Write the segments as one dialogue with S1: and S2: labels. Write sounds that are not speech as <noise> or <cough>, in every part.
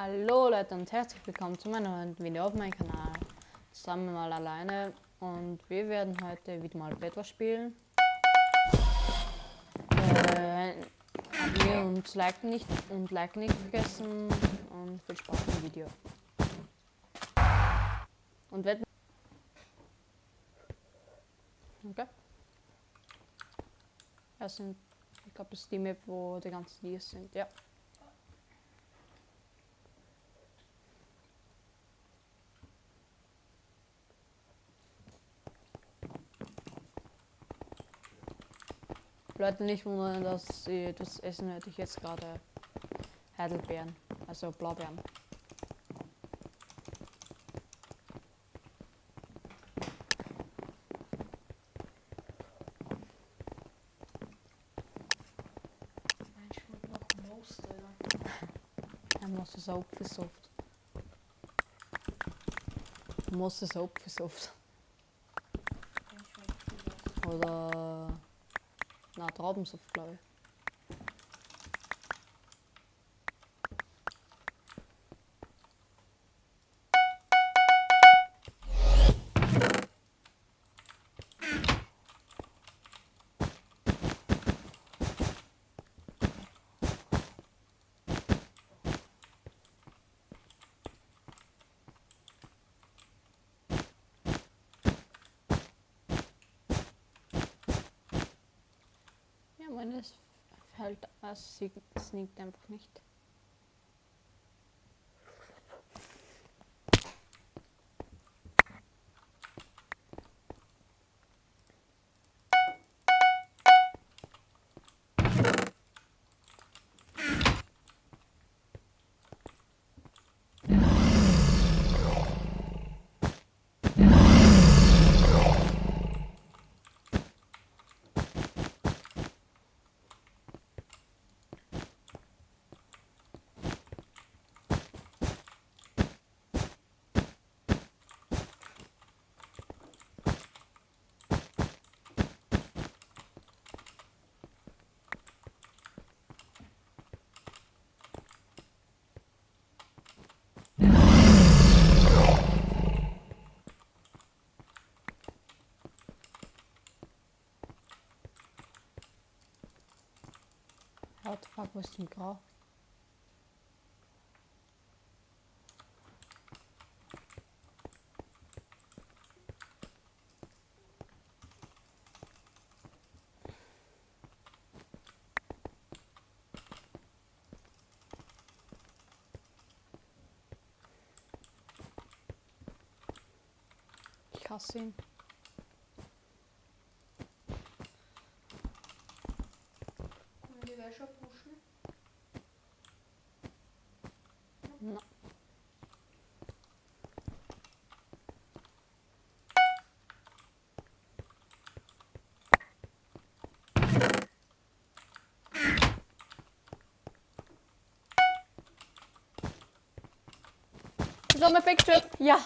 S1: Hallo Leute und herzlich willkommen zu meinem neuen Video auf meinem Kanal. Zusammen mal alleine und wir werden heute wieder mal etwas spielen. Äh, abonnieren und liken nicht und liken nicht vergessen und viel Spaß im Video. Und wetten. Okay. Das sind, ich glaube, das ist die Map, wo die ganzen Dias sind, ja. Leute nicht wundern, dass sie das Essen hätte ich jetzt gerade Heidelbeeren, also Blaubeeren.
S2: Mein schmeckt noch Most, Alter.
S1: Jeg må også Traubensaft, glaube ich. Ja, meines fällt, es sneakt einfach nicht. What the fuck, wo ist denn grau? Ich hasse ihn.
S2: Können die Wäsche
S1: Is dat mijn picture? Ja.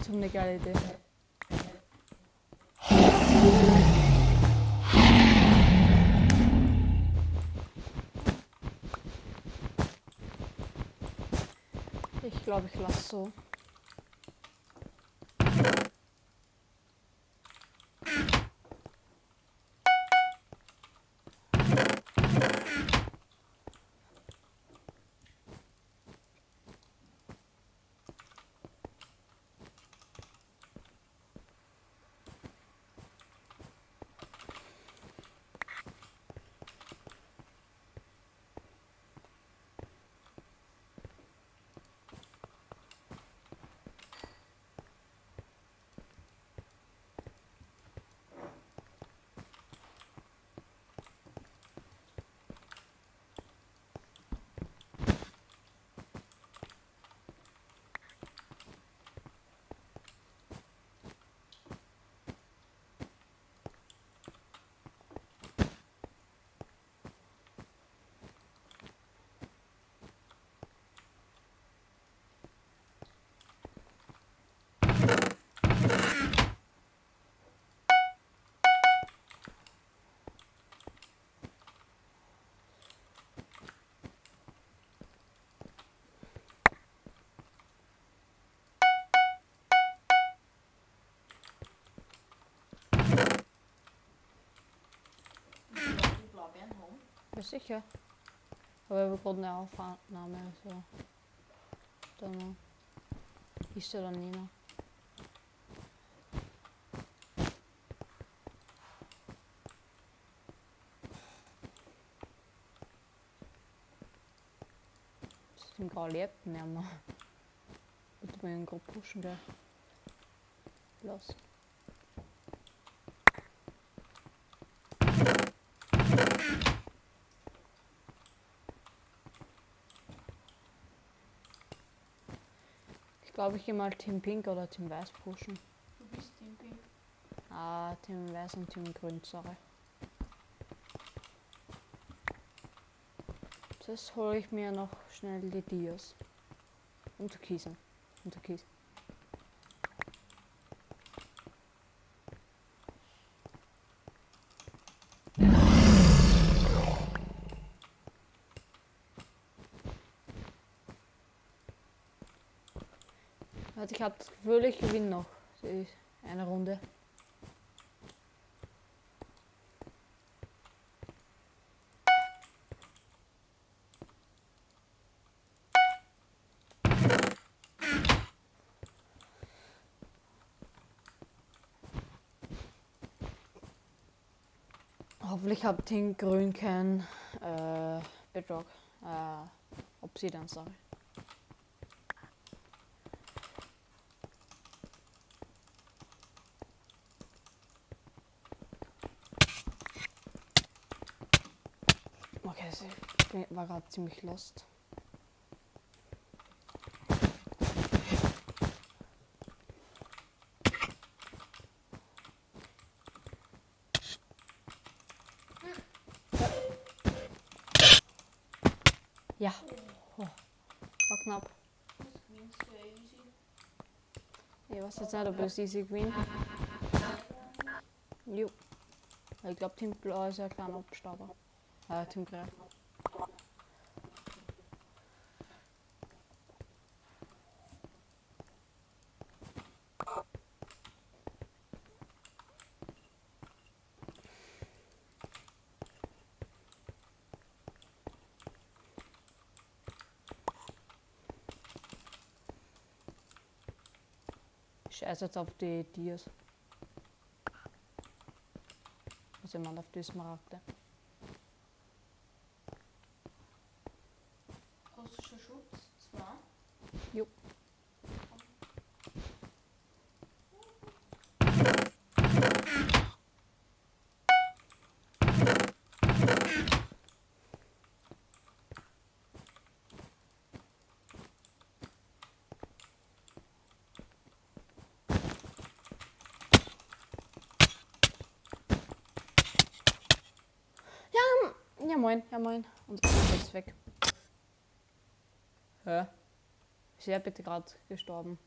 S1: Zo'n eine geile Idee. Ich glaube, ich lasse so. Ja, sicher. Aber wir gerade eine Aufnahme, also. Dann ist er dann nie noch. Das ist im gar lebt nicht mehr. Ich will ihn gerade pushen, gell. Los. Ich glaube, ich gehe mal Team Pink oder Team Weiß pushen.
S2: Du bist Team Pink.
S1: Ah, Team Weiß und Team Grün, sorry. Das hole ich mir noch schnell die Dias. Und Türkisen. Und Türkis. Also ich habe das Gefühl, ich gewinne noch eine Runde. Hoffentlich habt Team Grün kein äh, Bedrock. Äh, Obsidian, sorry. Okay, also ich war gerade ziemlich lost. Ja, oh, war knapp. Ich weiß jetzt nicht, ob es easy gewinnt. Jo. Ich glaube, Team Blau ist ja ein kleiner Abstauber. Äh, Team Grau. Jetzt auf die Dias. Also meine auf die Smaragde.
S2: Hast du schon Schutz? Zwei?
S1: Jo. Ja, ja moin, ja moin. Und ist weg. Hä? Ist er bitte gerade gestorben?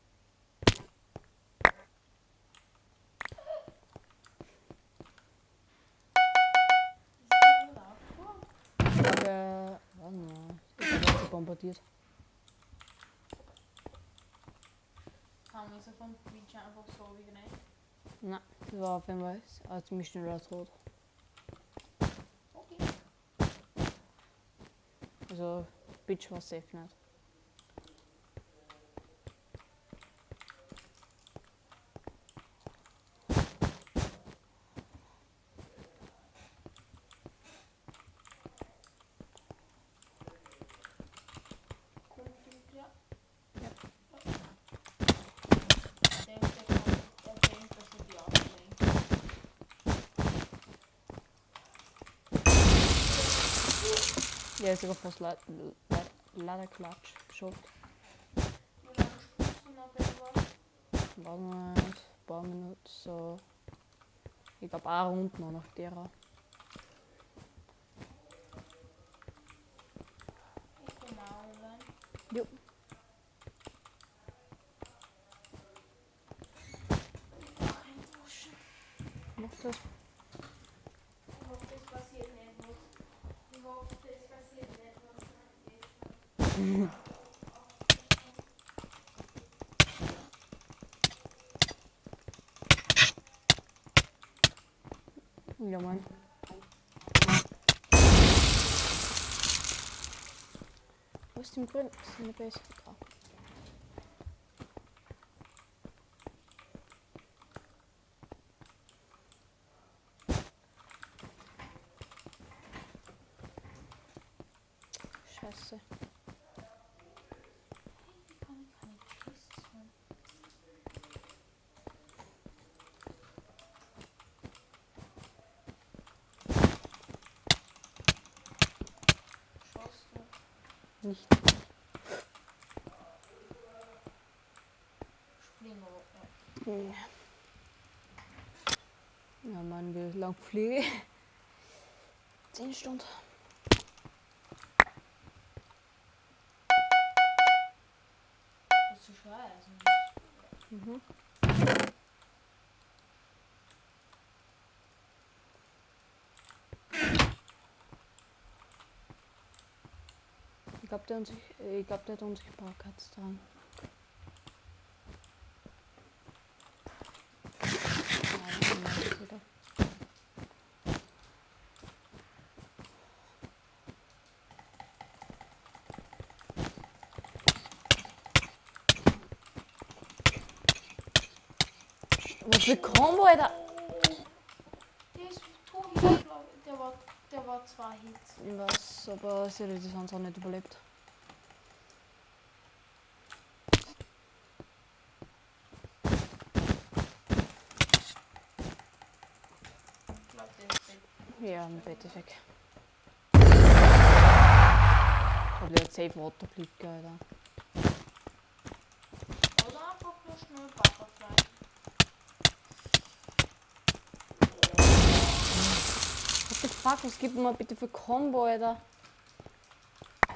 S1: Warte mal, ich sie bombardiert.
S2: Haben wir so vom Twitch einfach so wie.
S1: Nein, das war auf jeden Fall äh, ziemlich schneller Tod.
S2: Okay.
S1: Also, Bitch war safe nicht.
S2: Kommt du klar?
S1: Ja.
S2: Ich denke, der kann, der denkt, dass er die auflenkt.
S1: Ja, ist sogar fast le le leider Klatsch. Schott.
S2: Wie lange spielst du noch etwas?
S1: Warte mal, ein paar Minuten, so. Ich glaube, eine Runde noch nach derer.
S2: Ich komme auch online.
S1: Jo. get one. Some grunts in the base? Oh.
S2: Springrocken.
S1: Ja, Mann, wie lang fliege ich? Zehn Stunden.
S2: Das ist scheiße.
S1: Mhm. Ich glaube, der, unsicht- ich glaub, der hat Unsichtbarkeits dran. Ja, das ist wieder. Was für Combo, Alter!
S2: Der ist tot. Der war, der war zwei Hits.
S1: Ich weiß, aber sie hat die sonst auch nicht überlebt. Ja, ein Bett ist weg. Aber der hat safe Waterblick, Alter.
S2: Oder einfach nur schnell Butterfly.
S1: What the fuck, was gibt mir bitte für Combo, Alter?
S2: Ja.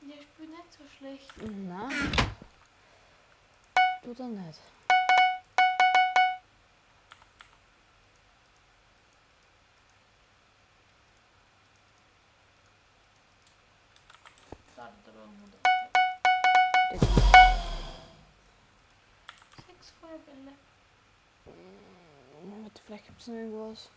S2: Der spielt nicht so schlecht.
S1: Na. Du doch nicht.
S2: Startet aber um
S1: Warte, vielleicht gibt es noch irgendwas.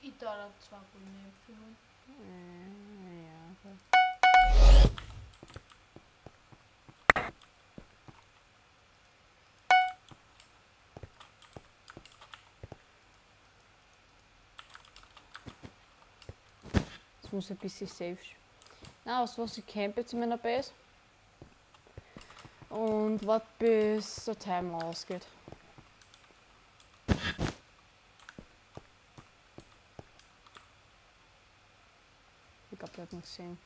S2: Ich da da zwei goldene Äpfel holen.
S1: Äh, Ja, okay. Jetzt muss ich ein bisschen safe. Na, was was ich camp jetzt in meiner Base. Und warte bis der Timer ausgeht. Ich glaube, der hat mich gesehen.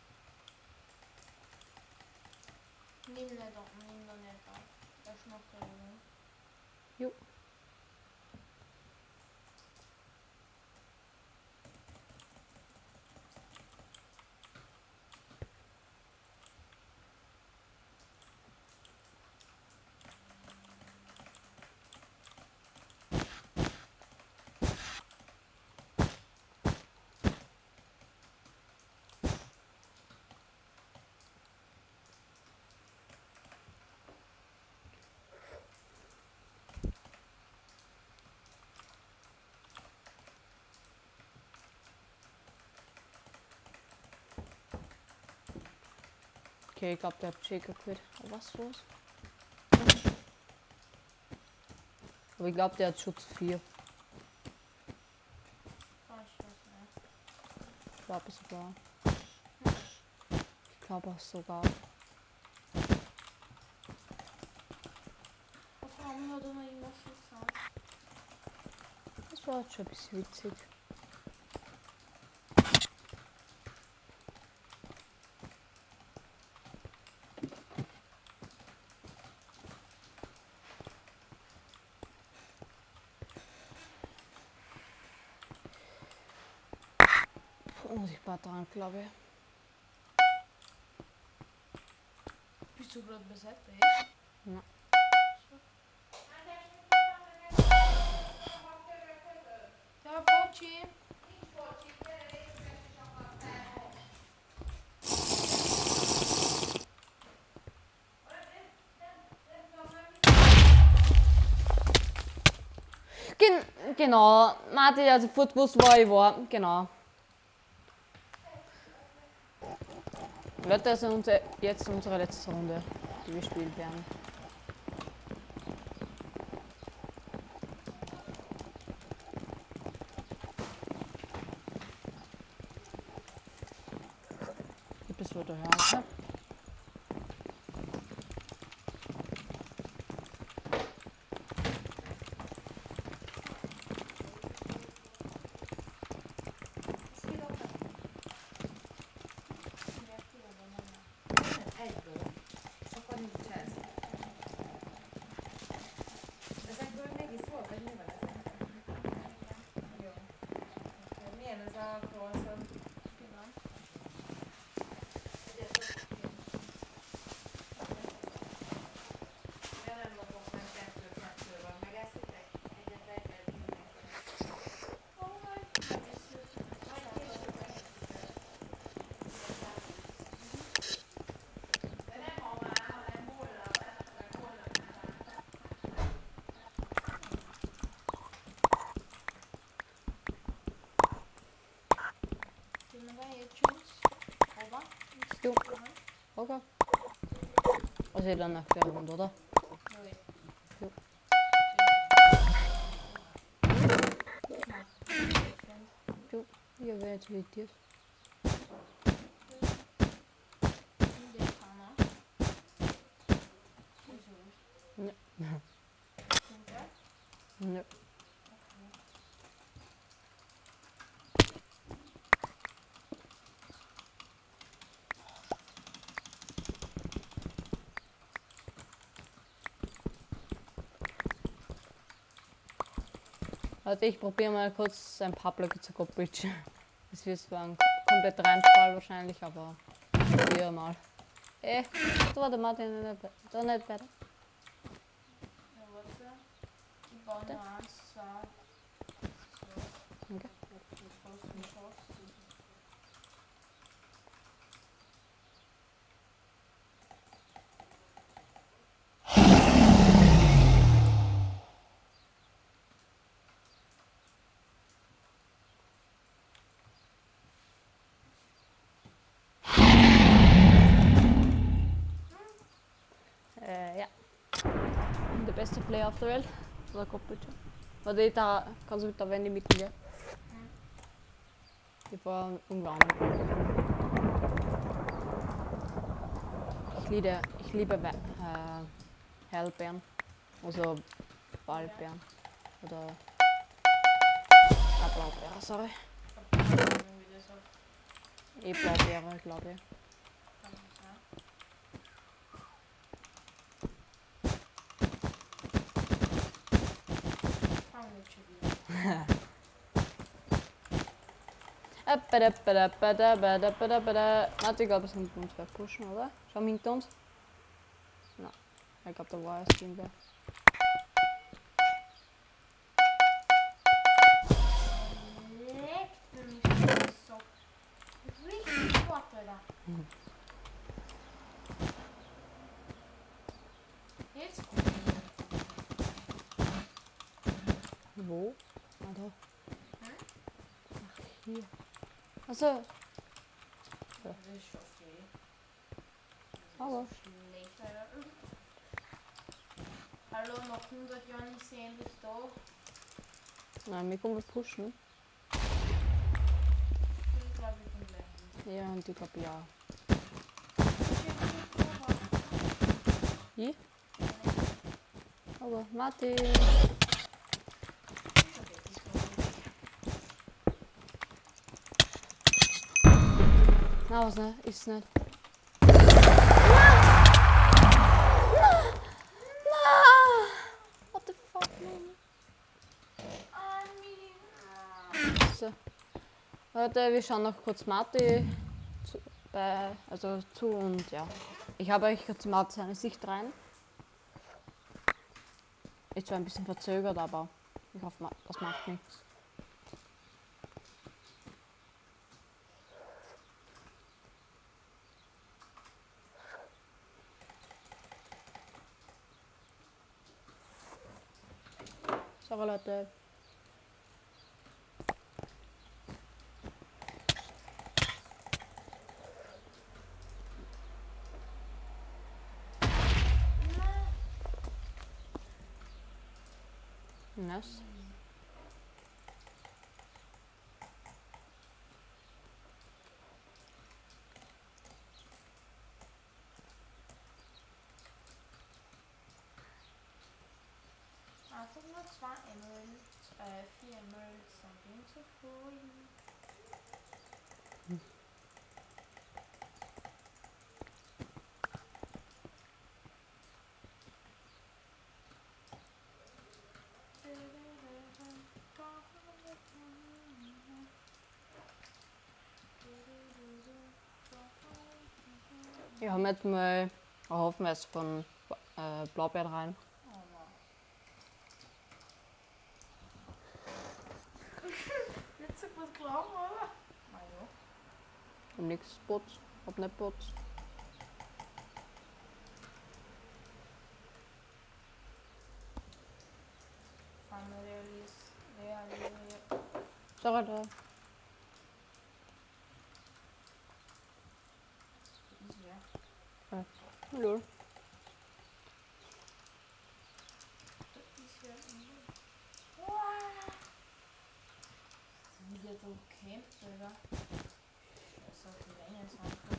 S2: Nimm nicht auf, nimm da nicht auf. Er ist noch da, oder?
S1: Jo. Okay, ich glaube, der hat Shaker quit. Aber was los? Aber ich glaube, der hat Schutz 4.
S2: Ah, ich
S1: glaube sogar. Ich glaube auch sogar. Das war schon ein bisschen witzig. Glaube ich.
S2: Bist du gerade besetzt?
S1: Ja.
S2: Ja, Pochi.
S1: Gen genau. Martin hat sofort gewusst, wo ich war. Genau. Leute, das ist jetzt unsere letzte Runde, die wir spielen werden. Okay. Och sedan öppnar hon då då.
S2: Jo.
S1: Jo, jag vet
S2: inte
S1: No. no. Warte, ich probiere mal kurz ein paar Blöcke zu koppeln. <laughs> Das wird zwar ein komplett Reinfall wahrscheinlich, aber probiere mal. Eh, da war der Martin nicht da nicht bei.
S2: Ja, warte. Ich baue nur eins, zwei. So.
S1: Okay.
S2: Schuss und Schuss.
S1: Äh, ja. Der beste Player auf der Welt. Oder koppelt. Warte, da kannst du mit der Wendy mitgehen. Die war umwarmen. Ich liebe, ich liebe äh, Hellbeeren. Also Waldbeeren. Oder Blaubeere, sorry.
S2: Irgendwie das auch.
S1: Eh Blaubeere, glaube ich.
S2: Kann man sagen. Fangen wir schon wieder.
S1: Warte, ich glaube, es sind uns wer pushen, oder? Schau mal hinter uns. Na, ich glaube, da war erst irgendwer.
S2: Leckt Alter. Hm?
S1: Ach, hier. Also,
S3: schon okay.
S1: aber.
S2: Hallo, noch 100 Jahre nicht sehen bis da.
S1: Nein, wir kommen pushen.
S2: Ich glaube, ich bin.
S1: Ja, und ich glaube, ja.
S2: hin.
S1: Ich? Aber, Martin. Na, was ne? Ist nicht. What the fuck, man? So. Leute, wir schauen noch kurz Marti zu, bei, also zu und ja. Ich habe euch kurz Marti seine Sicht rein. Ist zwar ein bisschen verzögert, aber ich hoffe, das macht nichts. Aber Leute. Nice.
S2: Einfach nur zwei Emeralds, äh, vier Emeralds, dann bin ich zufrieden.
S1: Ich habe jetzt mal einen Haufen was von äh, Blaubeeren rein.
S2: Oh Mann. Nicht so gut glauben, oder? Na ja.
S1: Hab nix Bots. Hab nicht Bots.
S2: Family Realist, Real,
S1: Sorry da.
S2: Ist wer?
S1: Hallo.
S2: Ist wer? Wow! Wie der da kämpft, Alter. Das ist auf die Länge jetzt einfach.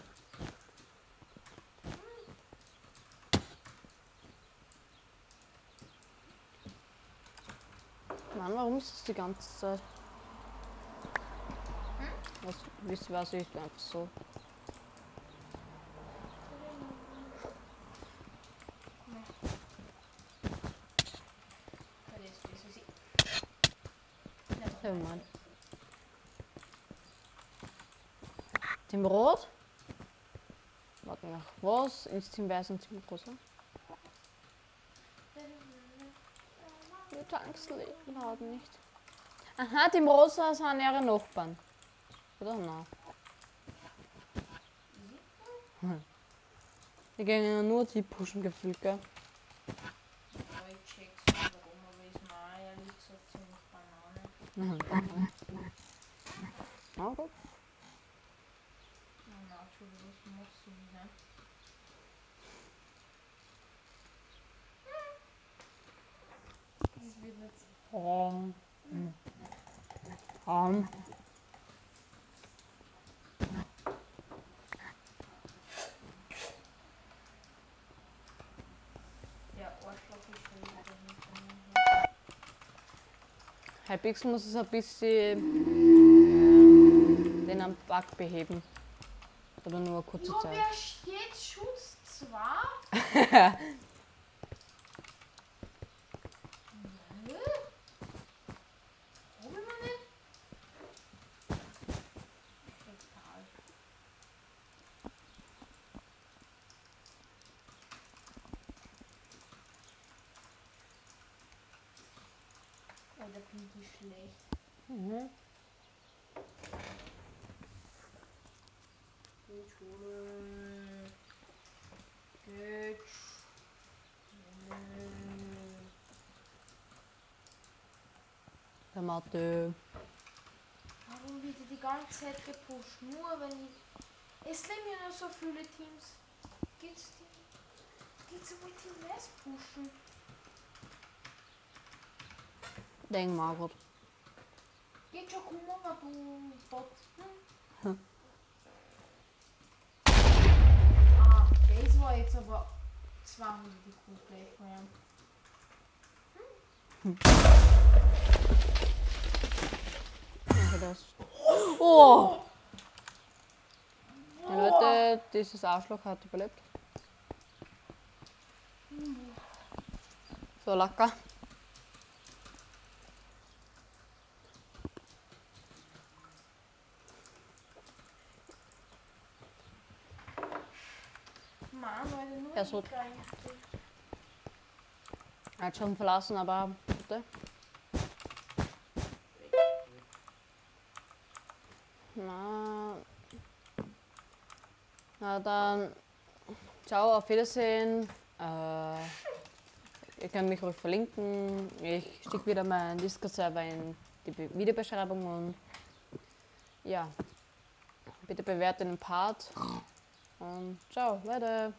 S1: Mann, warum ist das die ganze Zeit? Was, wisst ihr was ich einfach so.
S2: Ist
S1: Oh Mann. Team Rot? Warte nach was? Ins Team Weiß und Team Rosa? Wir Tanksleben haben nicht. Aha, Team Rosa sind ihre Nachbarn. Oder? Nein. Die gehen ja nur die pushen gefühlt, gell? Na gut.
S2: Na, na, Entschuldigung, was machst du wieder? Das wird nicht so.
S1: Um. Um.
S2: Ja, Arschloch ist schon wieder hinter mir her.
S1: Hypix muss es ein bisschen den am Bug beheben. Aber nur eine kurze Zeit.
S2: wer steht Schutz 2? <laughs> Nö. Hab ich mir nicht? Egal. Oder bin ich schlecht?
S1: Mhm.
S2: Gut, Schule. Gut.
S1: Der Mathe.
S2: Warum wird die ganze Zeit gepusht? Nur wenn ich. Es leben ja noch so viele Teams. Geht's die? Geht's einmal Team West pushen?
S1: Denk mal gut.
S2: Geht schon Kummer, du Bot. Hm? ah, das war jetzt aber 200 gut gleich mehr.
S1: Danke das. Oh! Ja, Leute, dieses Arschloch hat überlebt. So lecker.
S2: Ich
S1: so.
S2: eigentlich.
S1: Er hat schon verlassen, aber bitte. Na, na dann, ciao, auf Wiedersehen. Äh, ihr könnt mich ruhig verlinken. Ich schicke wieder meinen Discord-Server in die Be- Videobeschreibung und ja, bitte bewertet den Part. Und ciao, Leute.